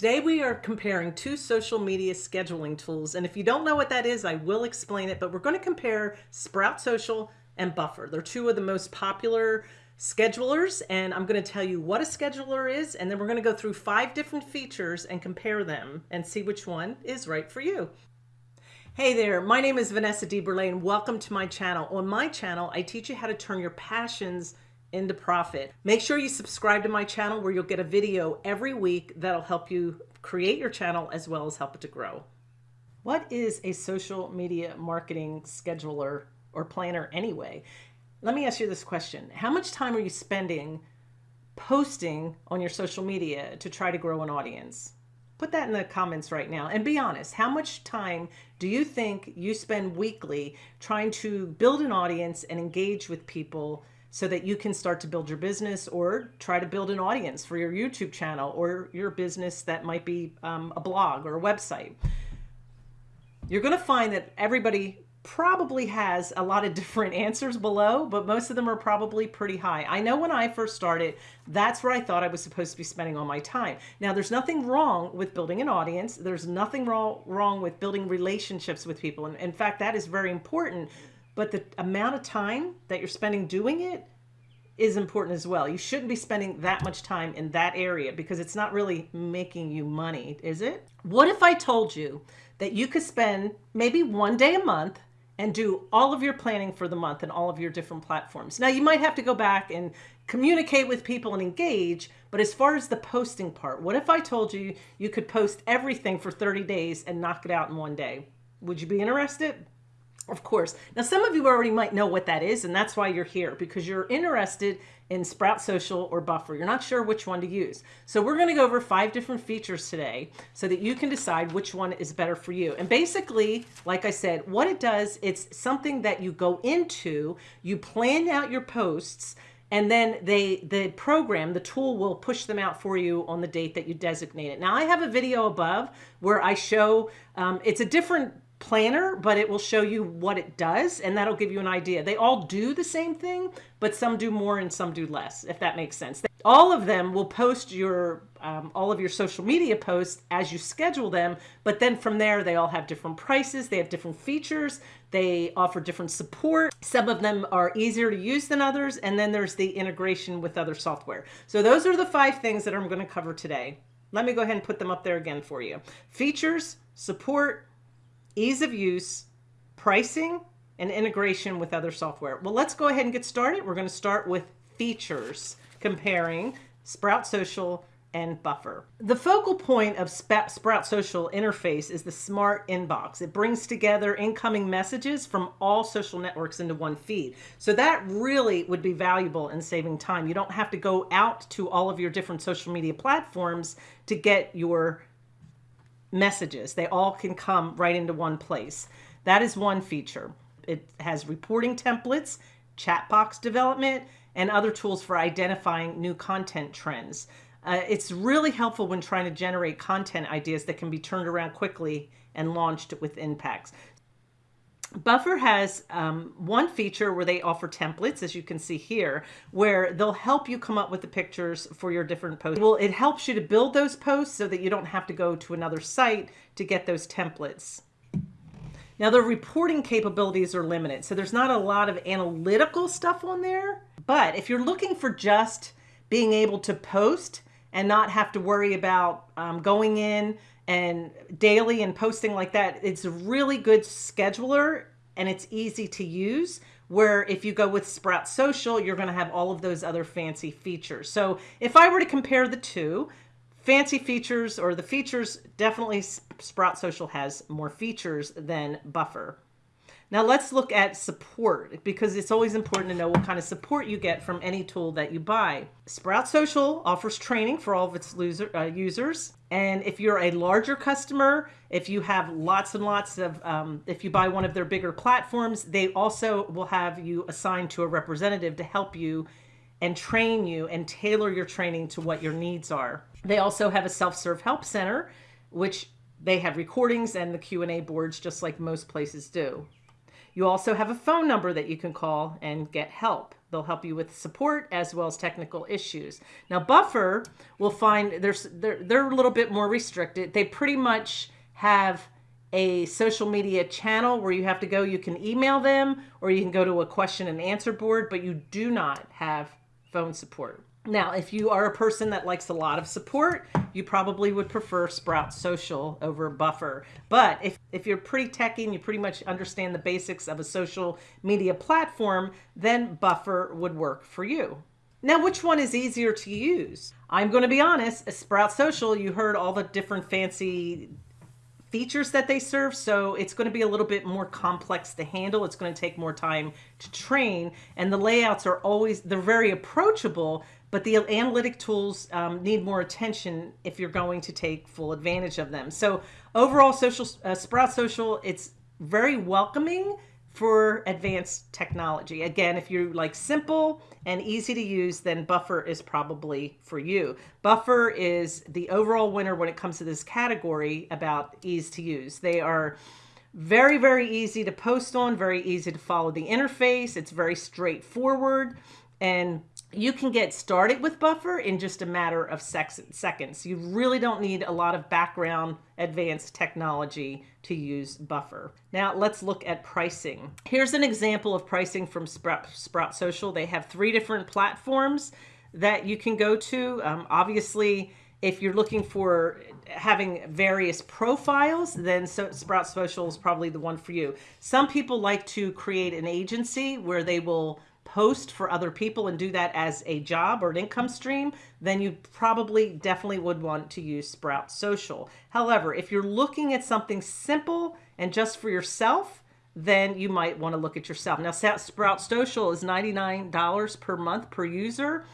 Today we are comparing two social media scheduling tools. And if you don't know what that is, I will explain it, but we're going to compare Sprout Social and Buffer. They're two of the most popular schedulers and I'm going to tell you what a scheduler is and then we're going to go through five different features and compare them and see which one is right for you. Hey there, my name is Vanessa DeBurle and welcome to my channel. On my channel, I teach you how to turn your passions into profit. Make sure you subscribe to my channel where you'll get a video every week that'll help you create your channel as well as help it to grow. What is a social media marketing scheduler or planner anyway? Let me ask you this question. How much time are you spending posting on your social media to try to grow an audience? Put that in the comments right now and be honest. How much time do you think you spend weekly trying to build an audience and engage with people so that you can start to build your business or try to build an audience for your YouTube channel or your business that might be um, a blog or a website. You're going to find that everybody probably has a lot of different answers below, but most of them are probably pretty high. I know when I first started, that's where I thought I was supposed to be spending all my time. Now, there's nothing wrong with building an audience. There's nothing wrong, wrong with building relationships with people. And in fact, that is very important but the amount of time that you're spending doing it is important as well. You shouldn't be spending that much time in that area because it's not really making you money, is it? What if I told you that you could spend maybe one day a month and do all of your planning for the month and all of your different platforms. Now you might have to go back and communicate with people and engage, but as far as the posting part, what if I told you you could post everything for 30 days and knock it out in one day? Would you be interested? Of course. Now, some of you already might know what that is, and that's why you're here, because you're interested in Sprout Social or Buffer. You're not sure which one to use. So we're going to go over five different features today so that you can decide which one is better for you. And basically, like I said, what it does, it's something that you go into, you plan out your posts, and then they the program the tool will push them out for you on the date that you designate it now i have a video above where i show um, it's a different planner, but it will show you what it does and that'll give you an idea. They all do the same thing, but some do more and some do less, if that makes sense. All of them will post your um, all of your social media posts as you schedule them, but then from there they all have different prices, they have different features, they offer different support. Some of them are easier to use than others, and then there's the integration with other software. So those are the five things that I'm going to cover today. Let me go ahead and put them up there again for you. Features, support, ease of use, pricing, and integration with other software. Well, let's go ahead and get started. We're going to start with features, comparing Sprout Social and Buffer. The focal point of Sprout Social interface is the smart inbox. It brings together incoming messages from all social networks into one feed. So that really would be valuable in saving time. You don't have to go out to all of your different social media platforms to get your messages. They all can come right into one place. That is one feature. It has reporting templates, chat box development, and other tools for identifying new content trends. Uh, it's really helpful when trying to generate content ideas that can be turned around quickly and launched with impacts. Buffer has um, one feature where they offer templates, as you can see here, where they'll help you come up with the pictures for your different posts. Well, it helps you to build those posts so that you don't have to go to another site to get those templates. Now, the reporting capabilities are limited, so there's not a lot of analytical stuff on there. But if you're looking for just being able to post and not have to worry about um, going in and daily and posting like that, it's a really good scheduler and it's easy to use where if you go with Sprout Social, you're going to have all of those other fancy features. So if I were to compare the two, fancy features or the features, definitely Sprout Social has more features than Buffer. Now let's look at support because it's always important to know what kind of support you get from any tool that you buy. Sprout Social offers training for all of its loser, uh, users. And if you're a larger customer, if you have lots and lots of, um, if you buy one of their bigger platforms, they also will have you assigned to a representative to help you and train you and tailor your training to what your needs are. They also have a self-serve help center, which they have recordings and the Q&A boards just like most places do. You also have a phone number that you can call and get help. They'll help you with support as well as technical issues. Now, Buffer will find there's they're, they're a little bit more restricted. They pretty much have a social media channel where you have to go. You can email them or you can go to a question and answer board, but you do not have phone support. Now, if you are a person that likes a lot of support, you probably would prefer Sprout Social over Buffer. But if, if you're pretty techy and you pretty much understand the basics of a social media platform, then Buffer would work for you. Now, which one is easier to use? I'm going to be honest, Sprout Social, you heard all the different fancy features that they serve. So it's going to be a little bit more complex to handle. It's going to take more time to train. And the layouts are always, they're very approachable, but the analytic tools um, need more attention if you're going to take full advantage of them. So overall, social uh, Sprout Social, it's very welcoming for advanced technology. Again, if you like simple and easy to use, then Buffer is probably for you. Buffer is the overall winner when it comes to this category about ease to use. They are very, very easy to post on, very easy to follow the interface. It's very straightforward and you can get started with buffer in just a matter of seconds. You really don't need a lot of background advanced technology to use buffer. Now let's look at pricing. Here's an example of pricing from Sprout, Sprout Social. They have three different platforms that you can go to. Um, obviously, if you're looking for having various profiles, then so Sprout Social is probably the one for you. Some people like to create an agency where they will post for other people and do that as a job or an income stream, then you probably definitely would want to use Sprout Social. However, if you're looking at something simple and just for yourself, then you might want to look at yourself. Now, Sprout Social is $99 per month per user,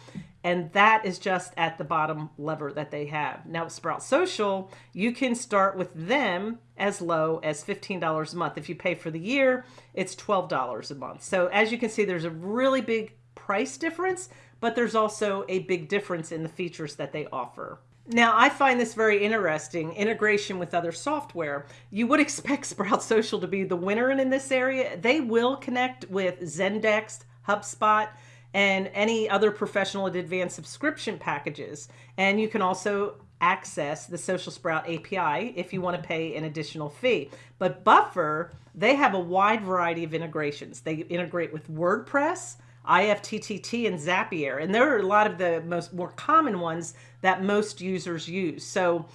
and that is just at the bottom lever that they have. Now, Sprout Social, you can start with them as low as $15 a month. If you pay for the year, it's $12 a month. So as you can see, there's a really big price difference, but there's also a big difference in the features that they offer. Now, I find this very interesting, integration with other software. You would expect Sprout Social to be the winner in this area. They will connect with Zendesk, HubSpot, and any other professional and advanced subscription packages. And you can also access the Social Sprout API if you want to pay an additional fee. But Buffer, they have a wide variety of integrations. They integrate with WordPress, IFTTT, and Zapier. And there are a lot of the most more common ones that most users use. So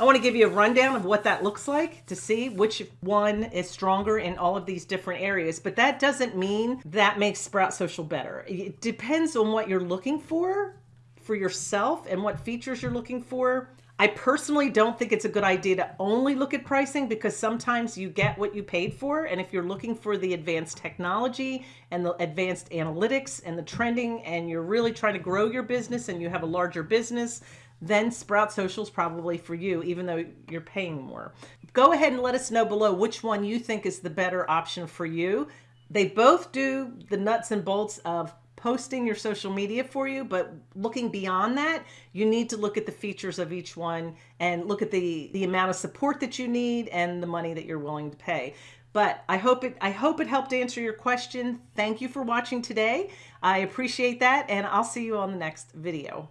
I want to give you a rundown of what that looks like to see which one is stronger in all of these different areas. But that doesn't mean that makes Sprout Social better. It depends on what you're looking for for yourself and what features you're looking for. I personally don't think it's a good idea to only look at pricing because sometimes you get what you paid for. And if you're looking for the advanced technology and the advanced analytics and the trending, and you're really trying to grow your business and you have a larger business, then Sprout Social is probably for you, even though you're paying more. Go ahead and let us know below which one you think is the better option for you. They both do the nuts and bolts of posting your social media for you, but looking beyond that, you need to look at the features of each one and look at the, the amount of support that you need and the money that you're willing to pay. But I hope it I hope it helped answer your question. Thank you for watching today. I appreciate that and I'll see you on the next video.